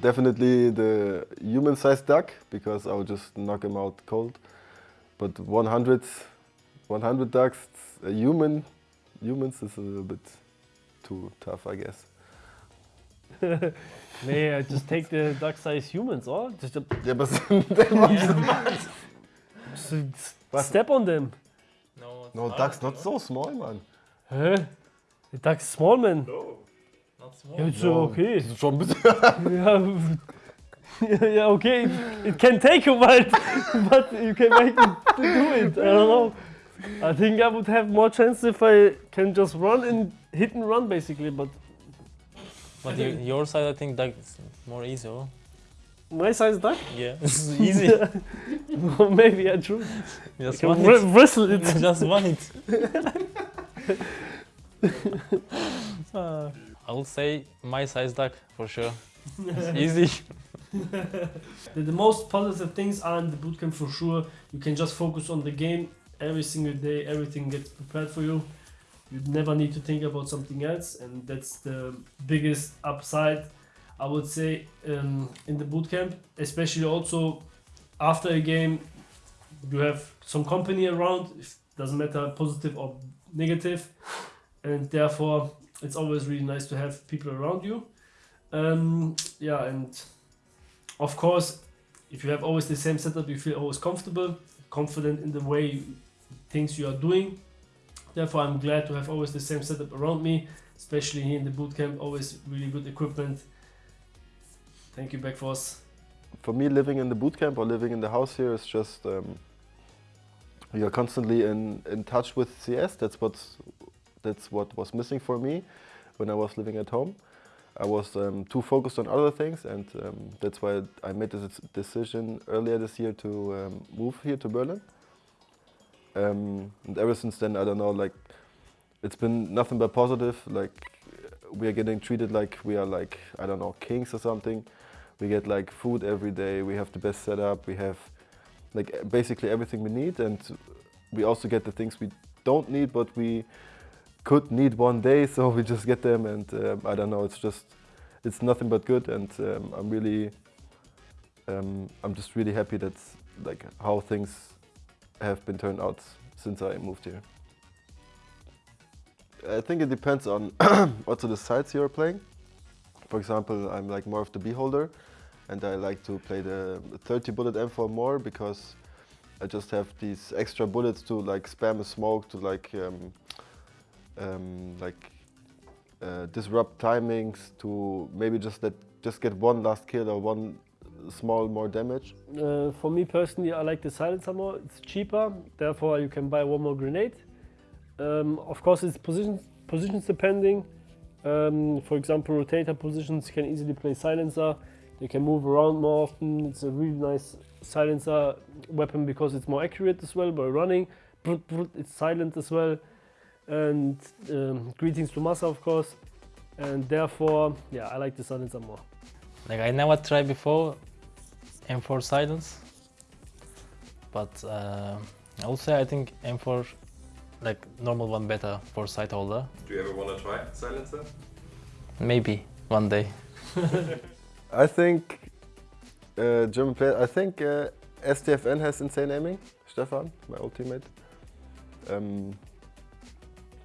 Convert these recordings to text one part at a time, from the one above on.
definitely the human-sized duck because I would just knock him out cold. But 100, 100 ducks, a human, humans is a little bit too tough, I guess. nee, I just take the duck-sized humans, or? Just, a, Ja, aber then just step on them. No, no, not. ducks not so small, man. Hä? The duck's small, man. No, not small. Ja, so okay. Das ist schon ein bisschen. Yeah, yeah, okay. It can take a while, but you can make it to do it. I don't know. I think I would have more chance if I can just run and hit and run, basically. But But you, your side, I think that's more easy. Oh? my is duck, Yeah, it's easy. well, maybe I true. Just Can one wr- it. wrestle it. Just one it. Uh, I would say my size duck for sure. It's easy. The, the most positive things are in the bootcamp for sure. You can just focus on the game every single day. Everything gets prepared for you. You never need to think about something else, and that's the biggest upside. I would say um, in the bootcamp, especially also after a game, you have some company around. It doesn't matter positive or negative, and therefore it's always really nice to have people around you. Um, yeah, and of course, if you have always the same setup, you feel always comfortable, confident in the way things you are doing. Therefore, I'm glad to have always the same setup around me, especially here in the bootcamp. Always really good equipment. Thank you, Backforce. For me, living in the boot camp or living in the house here is just um, you're constantly in, in touch with CS. That's what that's what was missing for me when I was living at home. I was um, too focused on other things, and um, that's why I made this decision earlier this year to um, move here to Berlin. Um, and ever since then, I don't know, like it's been nothing but positive. Like we are getting treated like we are like I don't know kings or something. We get like food every day. We have the best setup. We have like basically everything we need, and we also get the things we don't need, but we could need one day. So we just get them, and um, I don't know. It's just it's nothing but good, and um, I'm really um, I'm just really happy that's like how things have been turned out since I moved here. I think it depends on also the sides you're playing. For example, I'm like more of the beholder, and I like to play the 30 bullet M4 more because I just have these extra bullets to like spam a smoke to like um, um, like uh, disrupt timings to maybe just let just get one last kill or one small more damage. Uh, for me personally, I like the silencer more. It's cheaper, therefore you can buy one more grenade. Um, of course, it's positions positions depending. Um, for example, rotator positions can easily play silencer. They can move around more often. It's a really nice silencer weapon because it's more accurate as well by running. It's silent as well. And um, greetings to Massa, of course. And therefore, yeah, I like the silencer more. Like I never tried before M4 silence, but uh, I would say I think M4 like normal one better for site holder. Do you ever want to try silencer? Maybe one day. I think uh, German player. I think uh, STFN has insane aiming. Stefan, my old teammate. Um,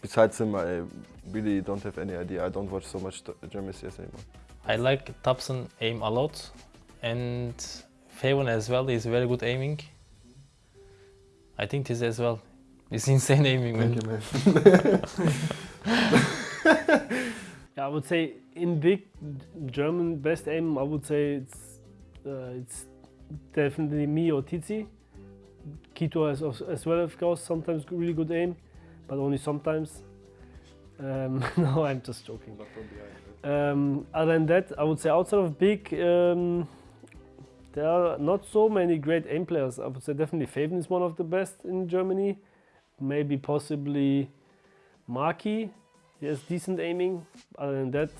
besides him, I really don't have any idea. I don't watch so much German CS anymore. I like Thompson aim a lot, and Faven as well is very good aiming. I think this as well. It's insane aiming, man. Thank you, man. Yeah, I would say in big German best aim, I would say it's uh, it's definitely me or Tizi. Kito has as well, of course, sometimes really good aim, but only sometimes. Um, no, I'm just joking. Not from behind. Um, other than that, I would say outside of big, um, there are not so many great aim players. I would say definitely Faven is one of the best in Germany. Maybe possibly Maki. He has decent aiming. Other than that,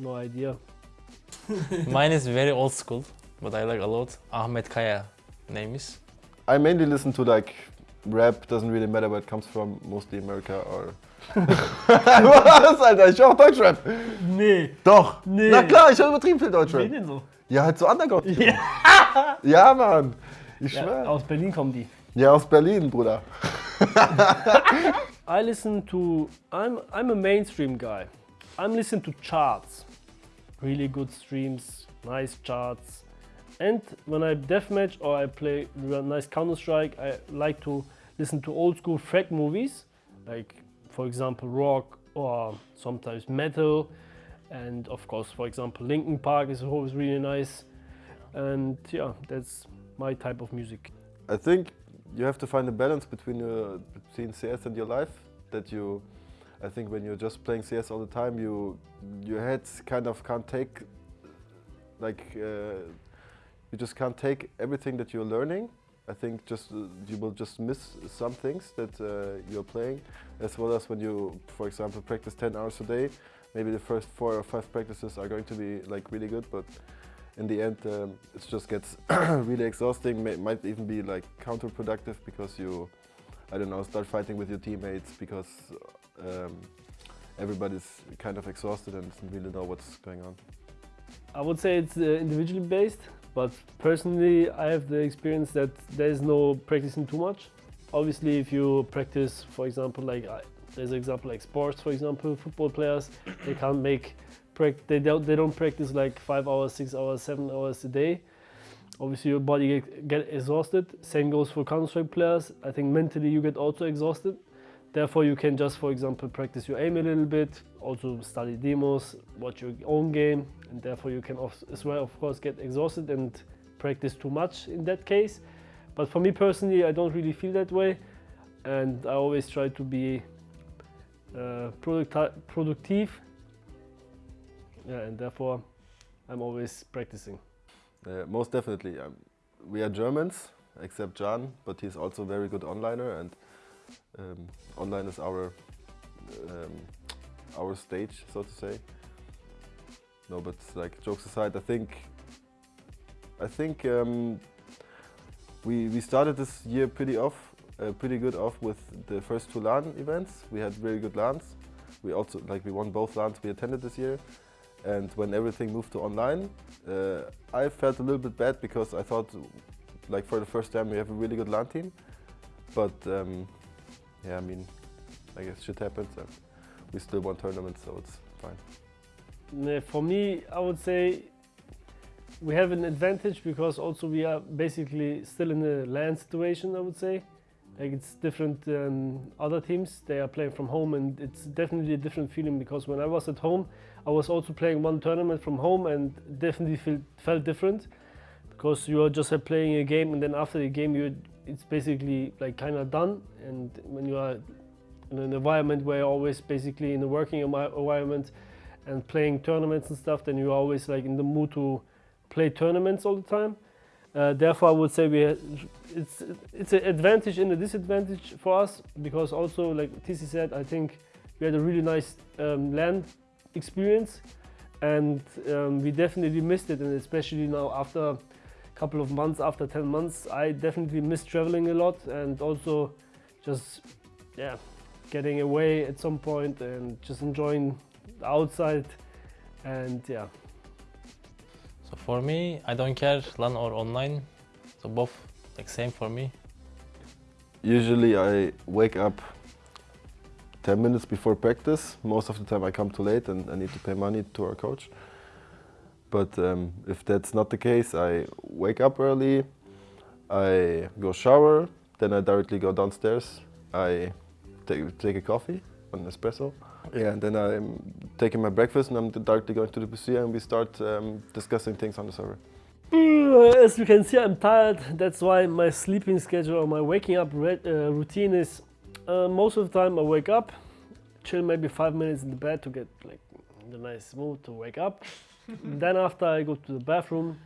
no idea. Mine is very old school, but I like a lot. Ahmed Kaya name is. I mainly listen to like rap. Doesn't really matter where it comes from. Mostly America or. Was, Alter? Ich höre auch Deutschrap. Nee. Doch. Nee. Na klar, ich höre übertrieben viel Deutschrap. denn so? Ja, halt so Underground. Ja, ja Mann. Ich Ja, schwör. aus Berlin kommen die. Ja, aus Berlin, Bruder. I listen to. I'm I'm a mainstream guy. I'm listening to charts, really good streams, nice charts, and when I deathmatch or I play nice Counter Strike, I like to listen to old school frag movies, like for example rock or sometimes metal, and of course for example Linkin Park is always really nice, and yeah, that's my type of music. I think you have to find a balance between your, between CS and your life. That you, I think, when you're just playing CS all the time, you your head kind of can't take, like, uh, you just can't take everything that you're learning. I think just uh, you will just miss some things that uh, you're playing, as well as when you, for example, practice 10 hours a day. Maybe the first four or five practices are going to be like really good, but in the end um, it just gets really exhausting May, might even be like counterproductive because you i don't know start fighting with your teammates because um, everybody's kind of exhausted and doesn't really know what's going on I would say it's uh, individually based, but personally, I have the experience that there is no practicing too much. Obviously, if you practice, for example, like I, there's an example like sports, for example, football players, they can't make they don't they don't practice like five hours, six hours, seven hours a day. Obviously, your body get, get exhausted. Same goes for Counter Strike players. I think mentally you get also exhausted. Therefore, you can just, for example, practice your aim a little bit, also study demos, watch your own game, and therefore you can as well, of course, get exhausted and practice too much in that case. But for me personally, I don't really feel that way, and I always try to be uh, producti- productive, yeah, and therefore I'm always practicing. uh, most definitely um, we are germans except jan but he's also very good onliner and um, online is our um, our stage so to say no but like jokes aside i think i think um, we we started this year pretty off uh, pretty good off with the first two LAN events. We had very good LANs. We also like we won both LANs we attended this year. And when everything moved to online, uh, I felt a little bit bad because I thought, like for the first time, we have a really good LAN team. But um, yeah, I mean, I guess shit happens, we still won tournaments, so it's fine. For me, I would say we have an advantage because also we are basically still in a LAN situation. I would say, like it's different than other teams. They are playing from home, and it's definitely a different feeling because when I was at home, I was also playing one tournament from home, and definitely feel, felt different because you are just playing a game, and then after the game, you it's basically like kind of done. And when you are in an environment where you're always basically in a working environment and playing tournaments and stuff, then you're always like in the mood to play tournaments all the time. Uh, therefore, I would say we it's it's an advantage and a disadvantage for us because also like TC said, I think we had a really nice um, LAN experience, and um, we definitely missed it, and especially now after couple of months, after 10 months, I definitely miss traveling a lot and also just yeah getting away at some point and just enjoying the outside and yeah So for me, I don't care LAN or online. So both like same for me. Usually I wake up 10 minutes before practice. Most of the time I come too late and I need to pay money to our coach. But um, if that's not the case, I wake up early, I go shower, then I directly go downstairs. I take, take a coffee, an espresso. Yeah, and then I'm taking my breakfast and I'm directly going to the PC and we start um, discussing things on the server. As you can see, I'm tired. That's why my sleeping schedule or my waking up uh, routine is uh, most of the time I wake up, chill maybe five minutes in the bed to get like the nice mood to wake up. Then after I go to the bathroom,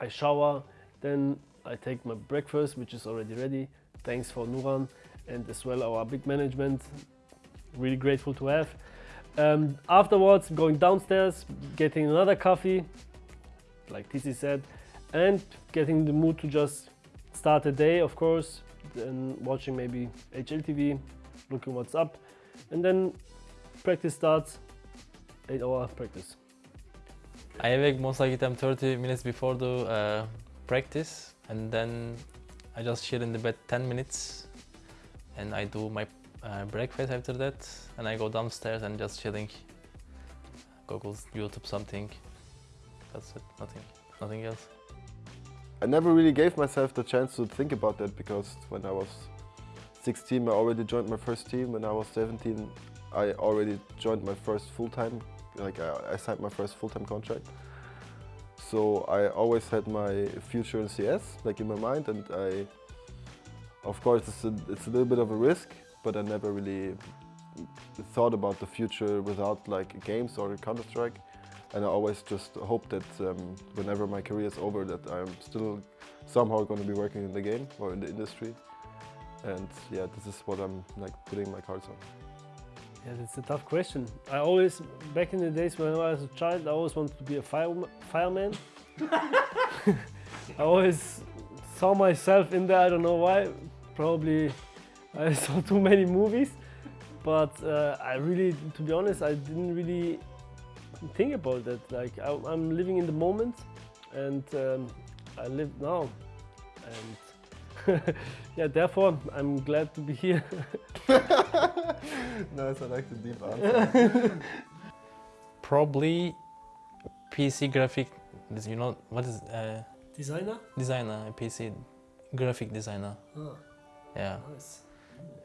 I shower, then I take my breakfast, which is already ready. Thanks for Nuran and as well our big management. Really grateful to have. Um, afterwards, going downstairs, getting another coffee, like TC said, and getting the mood to just start the day, of course, then watching maybe HLTV, looking what's up, and then practice starts, eight hour practice. I awake most like time 30 minutes before the uh, practice and then I just chill in the bed 10 minutes and I do my uh, breakfast after that and I go downstairs and just chilling. Google, YouTube something. That's it, nothing, nothing else. I never really gave myself the chance to think about that because when I was 16 I already joined my first team. When I was 17 I already joined my first full-time, like I, I signed my first full-time contract. So I always had my future in CS like in my mind and I, of course it's a, it's a little bit of a risk but I never really thought about the future without like games or Counter-Strike and I always just hope that um, whenever my career is over that I'm still somehow going to be working in the game or in the industry and yeah this is what I'm like putting my cards on. Yeah, that's a tough question. I always, back in the days when I was a child, I always wanted to be a fire, fireman. I always saw myself in there, I don't know why. Probably I saw too many movies. But uh, I really, to be honest, I didn't really think about that. Like, I, am living in the moment and um, I live now. And yeah, therefore, I'm glad to be here. nice, I like the deep answer. Probably PC graphic, you know, what is uh, Designer? designer, a PC graphic designer. Oh, Yeah. nice.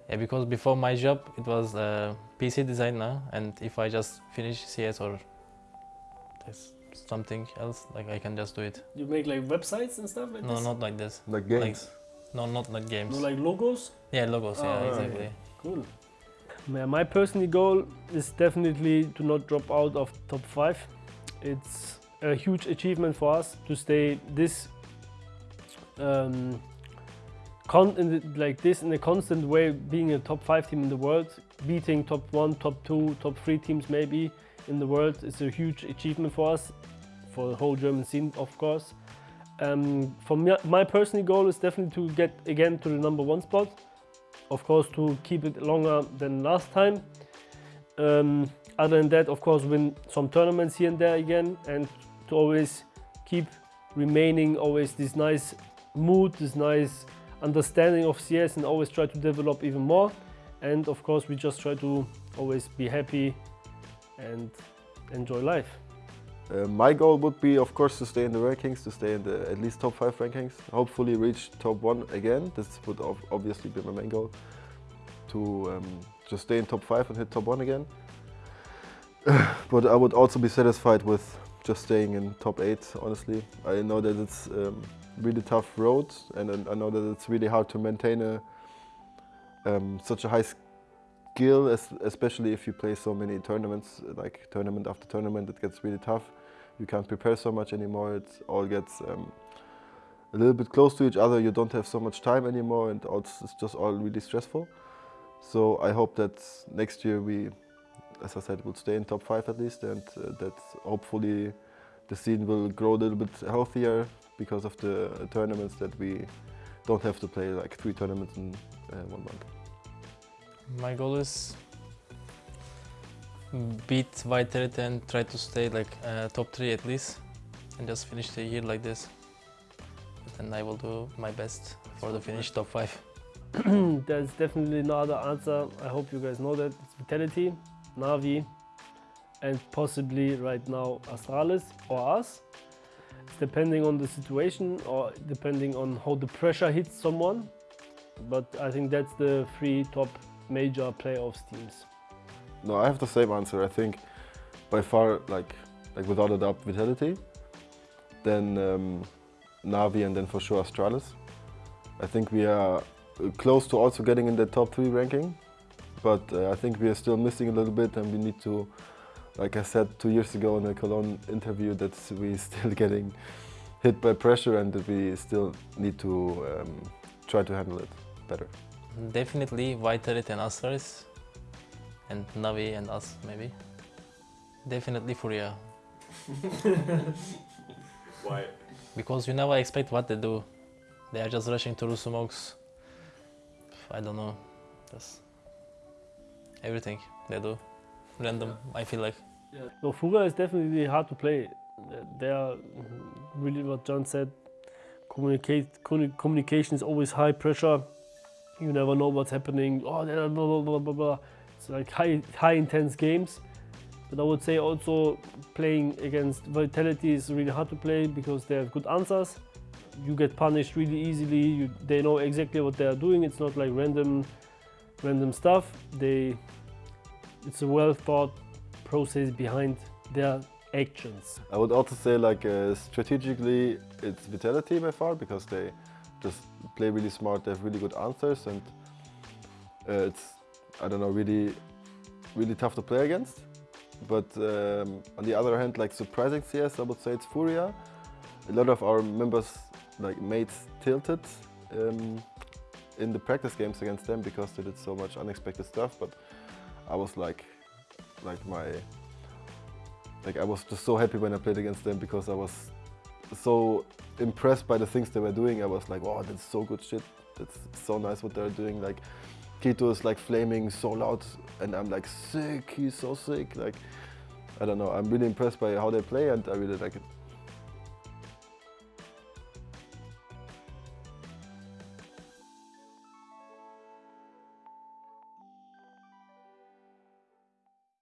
yeah, because before my job it was uh, PC designer and if I just finish CS or there's something else, like I can just do it. You make like websites and stuff like No, this? not like this. like games. No, not like games. No, like logos? yeah, logos, Oh, yeah, right. exactly. Cool. Yeah, my personal goal is definitely to not drop out of top five. It's a huge achievement for us to stay this um, con in the, like this in a constant way, being a top five team in the world, beating top one, top two, top three teams maybe in the world is a huge achievement for us, for the whole German scene, of course. Um, for me, my personal goal is definitely to get again to the number one spot. Of course to keep it longer than last time. Um, other than that of course win some tournaments here and there again and to always keep remaining always this nice mood this nice understanding of CS and always try to develop even more. And of course we just try to always be happy and enjoy life Uh, my goal would be, of course, to stay in the rankings, to stay in the at least top five rankings. Hopefully, reach top one again. This would obviously be my main goal. To um, just stay in top five and hit top one again. but I would also be satisfied with just staying in top eight. Honestly, I know that it's um, really tough road, and, I know that it's really hard to maintain a um, such a high skill, especially if you play so many tournaments, like tournament after tournament, it gets really tough. You can't prepare so much anymore. It all gets um, a little bit close to each other. You don't have so much time anymore, and it's just all really stressful. So I hope that next year we, as I said, will stay in top five at least, and uh, that hopefully the scene will grow a little bit healthier because of the tournaments that we don't have to play like three tournaments in uh, one month. My goal is beat Vitality and try to stay like uh, top three at least, and just finish the year like this. And I will do my best for the finish top five. There's definitely no other answer. I hope you guys know that. It's Vitality, Navi, and possibly right now Astralis or us. It's depending on the situation or depending on how the pressure hits someone. But I think that's the three top major playoffs teams. No, I have the same answer. I think by far, like, like without a doubt, Vitality. Then um, Navi, and then for sure Astralis. I think we are uh, close to also getting in the top three ranking, but uh, I think we are still missing a little bit, and we need to, like I said two years ago in a Cologne interview, that we still getting hit by pressure, and that we still need to um, try to handle it better. Definitely Vitality and Astralis, and Navi and us maybe. Definitely Furia, Why? because you never expect what they do. They are just rushing through smokes. I don't know, just everything they do, random. I feel like. No, Furia is definitely hard to play. they are mm-hmm, really what John said. Communicate, communication is always high pressure. You never know what's happening. Oh, blah blah blah blah. It's like high, high intense games. But I would say also playing against Vitality is really hard to play because they have good answers. You get punished really easily. You, they know exactly what they are doing. It's not like random, random stuff. They, it's a well thought process behind their actions. I would also say like uh, strategically it's Vitality by far because they just play really smart, they have really good answers and uh, it's, I don't know, really, really tough to play against. But um, on the other hand, like surprising CS, I would say it's Furia. A lot of our members, like mates, tilted um, in the practice games against them because they did so much unexpected stuff. But I was like, like my like I was just so happy when I played against them because I was so impressed by the things they were doing. I was like, wow, that's so good shit. That's so nice what they're doing. Like Kito is like flaming so loud and I'm like sick, he's so sick. Like I don't know, I'm really impressed by how they play and I really like it.